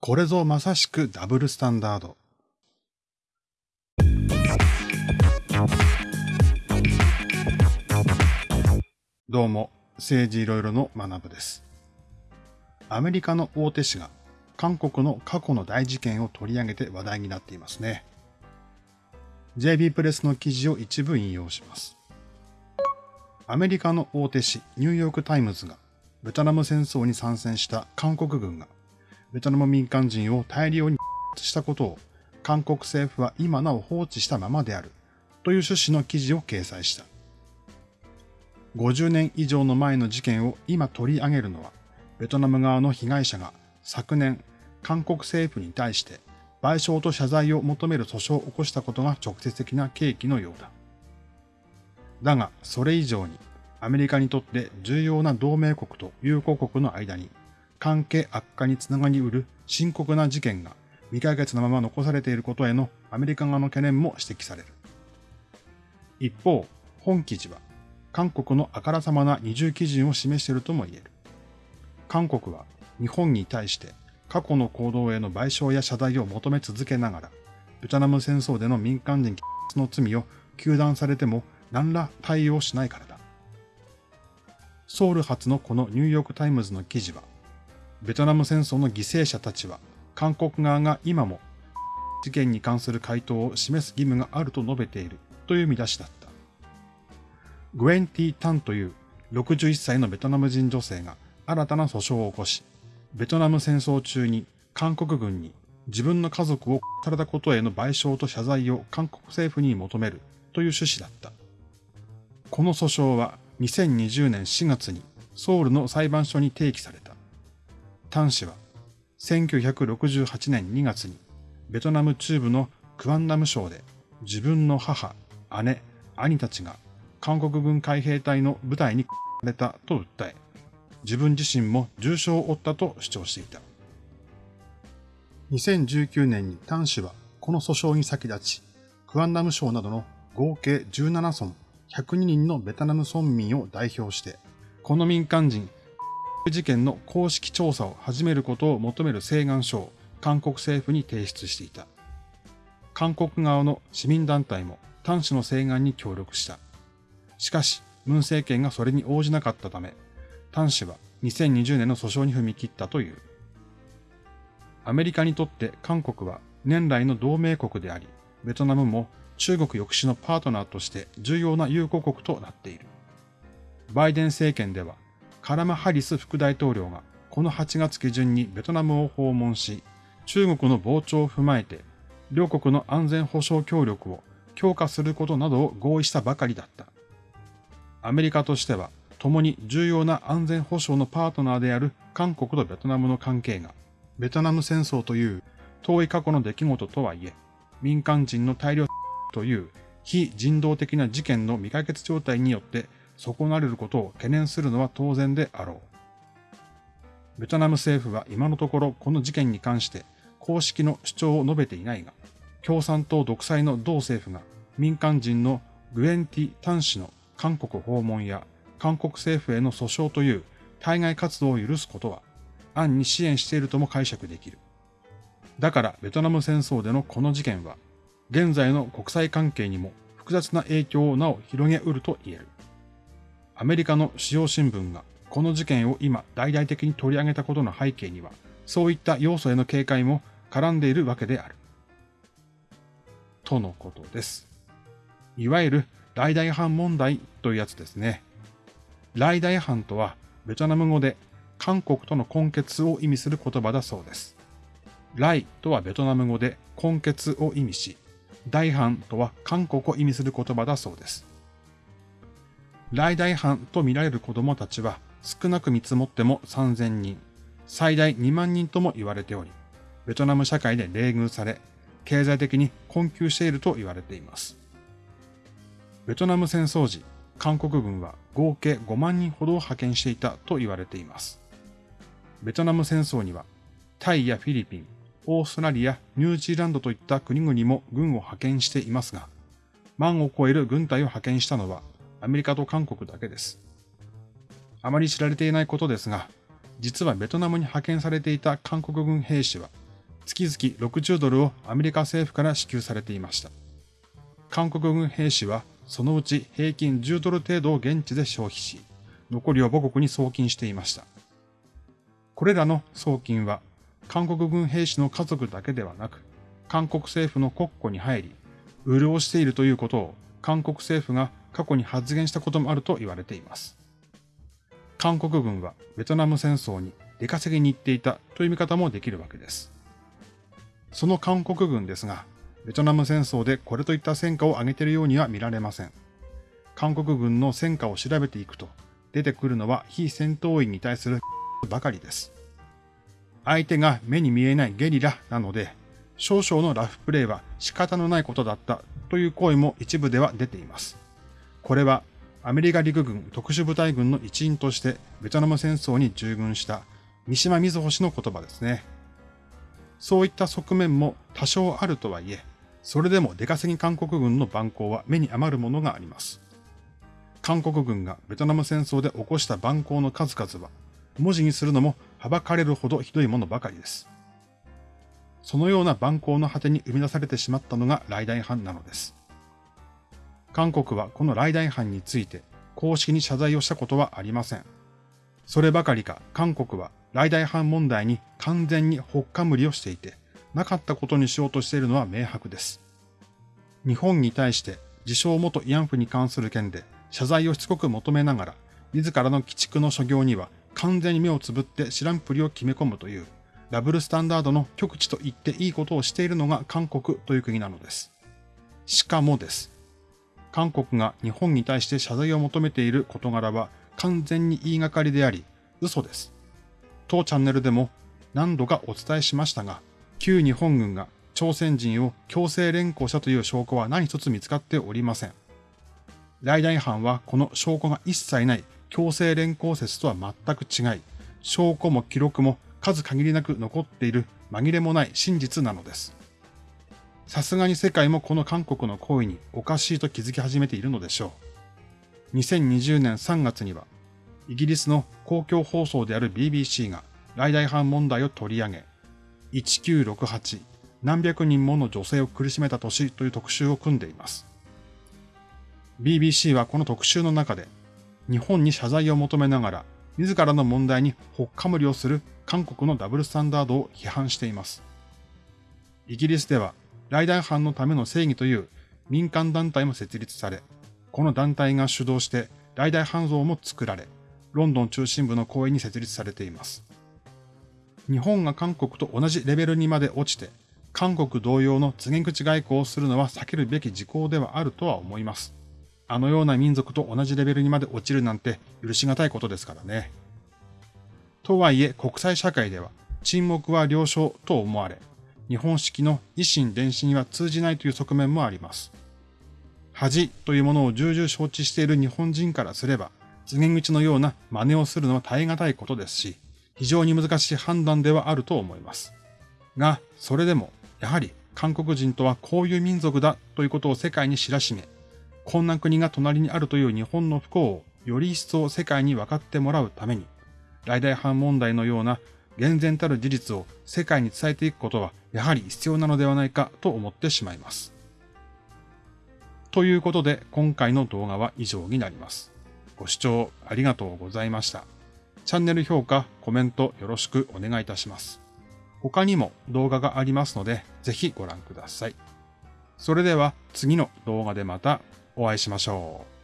これぞまさしくダブルスタンダード。どうも、政治いろいろの学部です。アメリカの大手紙が韓国の過去の大事件を取り上げて話題になっていますね。JB プレスの記事を一部引用します。アメリカの大手紙ニューヨークタイムズがベトナム戦争に参戦した韓国軍がベトナム民間人を大量にしたことを韓国政府は今なお放置したままであるという趣旨の記事を掲載した。50年以上の前の事件を今取り上げるのは、ベトナム側の被害者が昨年、韓国政府に対して賠償と謝罪を求める訴訟を起こしたことが直接的な契機のようだ。だが、それ以上に、アメリカにとって重要な同盟国と友好国の間に、関係悪化につながり得る深刻な事件が未解決のまま残されていることへのアメリカ側の懸念も指摘される。一方、本記事は、韓国のあからさまな二重基準を示しているとも言える。韓国は日本に対して過去の行動への賠償や謝罪を求め続けながら、ベトナム戦争での民間人の罪を糾弾されても何ら対応しないからだ。ソウル発のこのニューヨークタイムズの記事は、ベトナム戦争の犠牲者たちは韓国側が今も事件に関する回答を示す義務があると述べているという見出しだった。グエンティ・タンという61歳のベトナム人女性が新たな訴訟を起こし、ベトナム戦争中に韓国軍に自分の家族をされたことへの賠償と謝罪を韓国政府に求めるという趣旨だった。この訴訟は2020年4月にソウルの裁判所に提起された。タン氏は1968年2月にベトナム中部のクアンナム省で自分の母、姉、兄たちが韓国軍海兵隊の部隊にされたと訴え、自分自身も重傷を負ったと主張していた。2019年にタン氏はこの訴訟に先立ち、クアンナム省などの合計17村102人のベトナム村民を代表して、この民間人事件の公式調査を始めることを求める請願書を韓国政府に提出していた。韓国側の市民団体も端氏の請願に協力した。しかし、文政権がそれに応じなかったため、端氏は2020年の訴訟に踏み切ったという。アメリカにとって韓国は年来の同盟国であり、ベトナムも中国抑止のパートナーとして重要な友好国となっている。バイデン政権ではカラマ・ハリス副大統領がこの8月下旬にベトナムを訪問し、中国の膨張を踏まえて、両国の安全保障協力を強化することなどを合意したばかりだった。アメリカとしては、共に重要な安全保障のパートナーである韓国とベトナムの関係が、ベトナム戦争という遠い過去の出来事とはいえ、民間人の大量という非人道的な事件の未解決状態によって損なれることを懸念するのは当然であろう。ベトナム政府は今のところこの事件に関して公式の主張を述べていないが、共産党独裁の同政府が民間人のグエンティ・タン氏の韓国訪問や韓国政府への訴訟という対外活動を許すことは暗に支援しているとも解釈できる。だからベトナム戦争でのこの事件は現在の国際関係にも複雑な影響をなお広げうると言える。アメリカの主要新聞がこの事件を今大々的に取り上げたことの背景には、そういった要素への警戒も絡んでいるわけである。とのことです。いわゆる大々犯問題というやつですね。来大犯とはベトナム語で韓国との根結を意味する言葉だそうです。来とはベトナム語で根結を意味し、大犯とは韓国を意味する言葉だそうです。来大藩と見られる子供たちは少なく見積もっても3000人、最大2万人とも言われており、ベトナム社会で冷遇され、経済的に困窮していると言われています。ベトナム戦争時、韓国軍は合計5万人ほどを派遣していたと言われています。ベトナム戦争には、タイやフィリピン、オーストラリア、ニュージーランドといった国々も軍を派遣していますが、万を超える軍隊を派遣したのはアメリカと韓国だけです。あまり知られていないことですが、実はベトナムに派遣されていた韓国軍兵士は月々60ドルをアメリカ政府から支給されていました。韓国軍兵士はそのうち平均10ドル程度を現地で消費し、残りを母国に送金していました。これらの送金は韓国軍兵士の家族だけではなく、韓国政府の国庫に入り、潤しているということを韓国政府が過去に発言したこともあると言われています。韓国軍はベトナム戦争に出稼ぎに行っていたという見方もできるわけです。その韓国軍ですが、ベトナム戦争でこれといった戦果を上げているようには見られません。韓国軍の戦果を調べていくと、出てくるのは非戦闘員に対するばかりです。相手が目に見えないゲリラなので、少々のラフプレーは仕方のないことだったという声も一部では出ています。これはアメリカ陸軍特殊部隊軍の一員としてベトナム戦争に従軍した三島瑞穂氏の言葉ですね。そういった側面も多少あるとはいえ、それでも出稼ぎ韓国軍の蛮行は目に余るものがあります。韓国軍がベトナム戦争で起こした蛮行の数々は、文字にするのもはばかれるほどひどいものばかりです。そのような蛮行の果てに生み出されてしまったのが雷大藩なのです。韓国はこの雷大藩について公式に謝罪をしたことはありません。そればかりか韓国は雷大藩問題に完全にほっかむりをしていて、なかったことにしようとしているのは明白です。日本に対して自称元慰安婦に関する件で謝罪をしつこく求めながら、自らの鬼畜の所業には完全に目をつぶって知らんぷりを決め込むという、ダブルスタンダードの極地と言っていいことをしているのが韓国という国なのです。しかもです。韓国が日本に対して謝罪を求めている事柄は完全に言いがかりであり、嘘です。当チャンネルでも何度かお伝えしましたが、旧日本軍が朝鮮人を強制連行したという証拠は何一つ見つかっておりません。来大藩はこの証拠が一切ない強制連行説とは全く違い、証拠も記録も数限りなく残っている紛れもない真実なのです。さすがに世界もこの韓国の行為におかしいと気づき始めているのでしょう。2020年3月には、イギリスの公共放送である BBC が来大藩問題を取り上げ、1968何百人もの女性を苦しめた年という特集を組んでいます。BBC はこの特集の中で日本に謝罪を求めながら、自らの問題にほっかむりをする韓国のダブルスタンダードを批判しています。イギリスでは、ライダー犯のための正義という民間団体も設立され、この団体が主導してライダー犯像も作られ、ロンドン中心部の公園に設立されています。日本が韓国と同じレベルにまで落ちて、韓国同様の告げ口外交をするのは避けるべき事項ではあるとは思います。あのような民族と同じレベルにまで落ちるなんて許し難いことですからね。とはいえ国際社会では沈黙は了承と思われ、日本式の維新伝心は通じないという側面もあります。恥というものを重々承知している日本人からすれば、告げ口のような真似をするのは耐え難いことですし、非常に難しい判断ではあると思います。が、それでも、やはり韓国人とはこういう民族だということを世界に知らしめ、こんな国が隣にあるという日本の不幸をより一層世界に分かってもらうために、大々反問題のような厳然たる事実を世界に伝えていくことはやはり必要なのではないかと思ってしまいます。ということで今回の動画は以上になります。ご視聴ありがとうございました。チャンネル評価、コメントよろしくお願いいたします。他にも動画がありますのでぜひご覧ください。それでは次の動画でまたお会いしましょう。